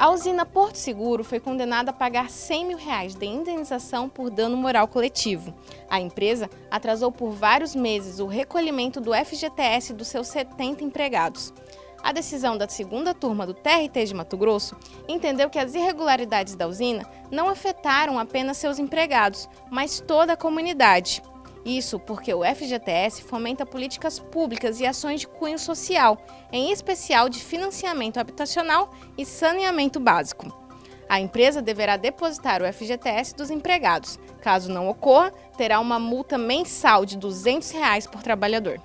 A usina Porto Seguro foi condenada a pagar 100 mil reais de indenização por dano moral coletivo. A empresa atrasou por vários meses o recolhimento do FGTS dos seus 70 empregados. A decisão da segunda turma do TRT de Mato Grosso entendeu que as irregularidades da usina não afetaram apenas seus empregados, mas toda a comunidade. Isso porque o FGTS fomenta políticas públicas e ações de cunho social, em especial de financiamento habitacional e saneamento básico. A empresa deverá depositar o FGTS dos empregados. Caso não ocorra, terá uma multa mensal de 200 reais por trabalhador.